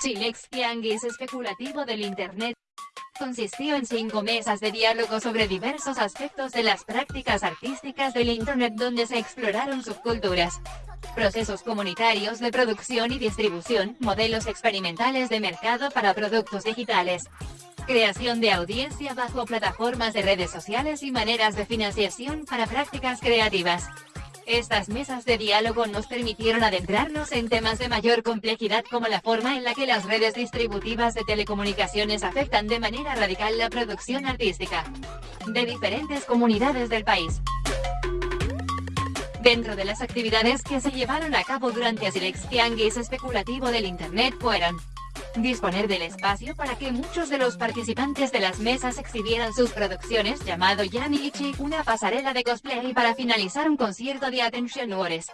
Chilex Tianguis especulativo del Internet. Consistió en cinco mesas de diálogo sobre diversos aspectos de las prácticas artísticas del Internet donde se exploraron subculturas, procesos comunitarios de producción y distribución, modelos experimentales de mercado para productos digitales, creación de audiencia bajo plataformas de redes sociales y maneras de financiación para prácticas creativas. Estas mesas de diálogo nos permitieron adentrarnos en temas de mayor complejidad como la forma en la que las redes distributivas de telecomunicaciones afectan de manera radical la producción artística de diferentes comunidades del país. Dentro de las actividades que se llevaron a cabo durante Asilex Tianguis especulativo del Internet fueron disponer del espacio para que muchos de los participantes de las mesas exhibieran sus producciones llamado Yamiichi, una pasarela de cosplay para finalizar un concierto de Attention Wars.